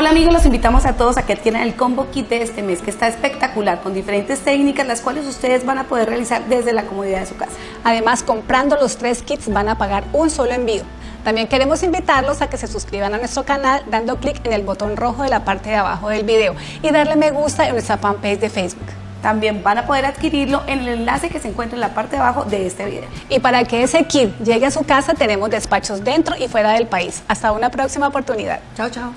Hola amigos, los invitamos a todos a que adquieran el combo kit de este mes que está espectacular con diferentes técnicas las cuales ustedes van a poder realizar desde la comodidad de su casa. Además, comprando los tres kits van a pagar un solo envío. También queremos invitarlos a que se suscriban a nuestro canal dando clic en el botón rojo de la parte de abajo del video y darle me gusta en nuestra fanpage de Facebook. También van a poder adquirirlo en el enlace que se encuentra en la parte de abajo de este video. Y para que ese kit llegue a su casa tenemos despachos dentro y fuera del país. Hasta una próxima oportunidad. Chao, chao.